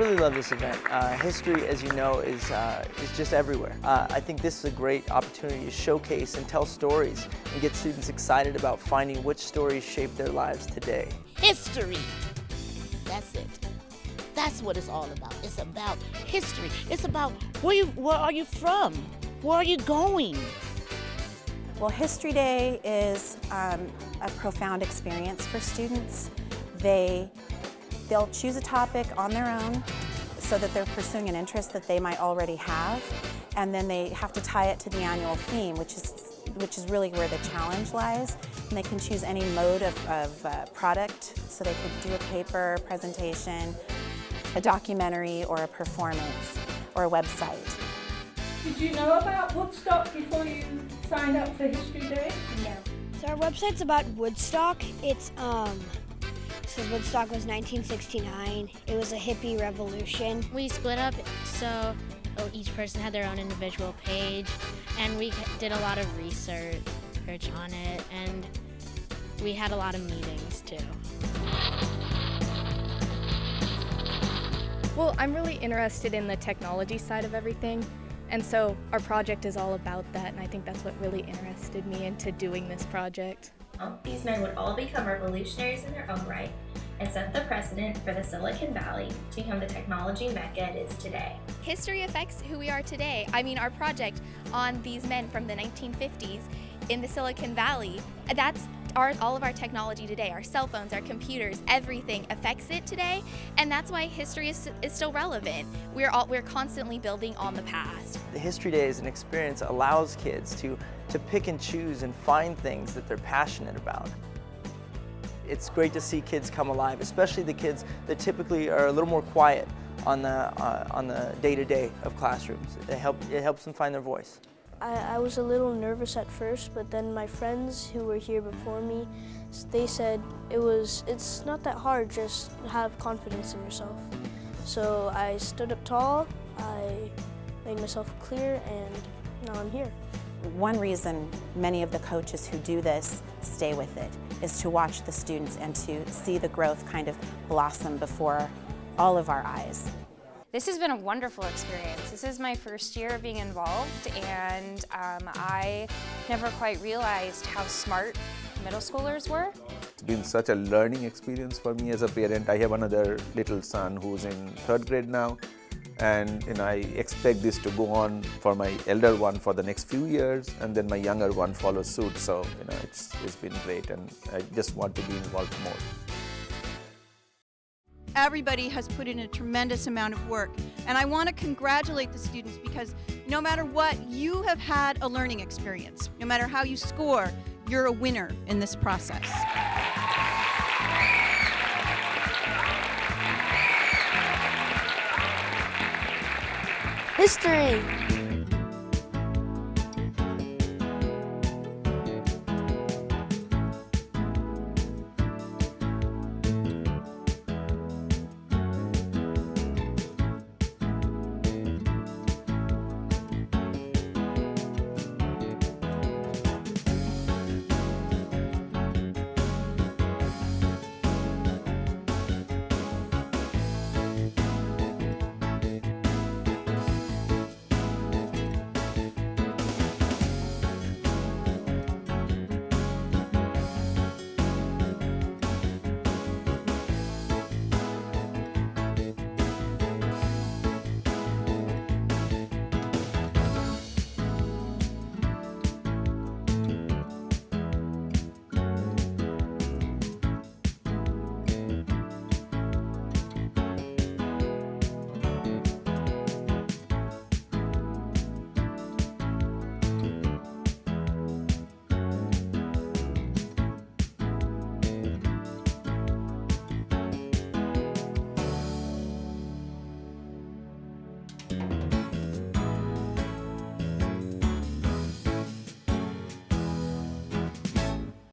really love this event. Uh, history, as you know, is, uh, is just everywhere. Uh, I think this is a great opportunity to showcase and tell stories and get students excited about finding which stories shape their lives today. History. That's it. That's what it's all about. It's about history. It's about where, you, where are you from? Where are you going? Well, History Day is um, a profound experience for students. They, they'll choose a topic on their own so that they're pursuing an interest that they might already have, and then they have to tie it to the annual theme, which is, which is really where the challenge lies. And they can choose any mode of, of uh, product, so they could do a paper, presentation, a documentary, or a performance, or a website. Did you know about Woodstock before you signed up for History Day? No. So our website's about Woodstock. It's um says Woodstock was 1969. It was a hippie revolution. We split up so oh, each person had their own individual page and we did a lot of research on it and we had a lot of meetings too. Well, I'm really interested in the technology side of everything. And so our project is all about that, and I think that's what really interested me into doing this project. These men would all become revolutionaries in their own right and set the precedent for the Silicon Valley to become the technology mecca it is today. History affects who we are today. I mean, our project on these men from the 1950s in the Silicon Valley, that's our, all of our technology today, our cell phones, our computers, everything affects it today, and that's why history is, is still relevant. We're, all, we're constantly building on the past. The History Day is an experience that allows kids to, to pick and choose and find things that they're passionate about. It's great to see kids come alive, especially the kids that typically are a little more quiet on the uh, on the day-to-day -day of classrooms. It, help, it helps them find their voice. I, I, was a little nervous at first, but then my friends who were here before me, they said it was, it's not that hard, just have confidence in yourself. So I stood up tall, I made myself clear, and now I'm here. One reason many of the coaches who do this stay with it is to watch the students and to see the growth kind of blossom before all of our eyes. This has been a wonderful experience. This is my first year of being involved and um, I never quite realized how smart middle schoolers were. It's been such a learning experience for me as a parent. I have another little son who's in third grade now and you know, I expect this to go on for my elder one for the next few years and then my younger one follows suit so you know it's, it's been great and I just want to be involved more. Everybody has put in a tremendous amount of work. And I want to congratulate the students because no matter what, you have had a learning experience. No matter how you score, you're a winner in this process. History.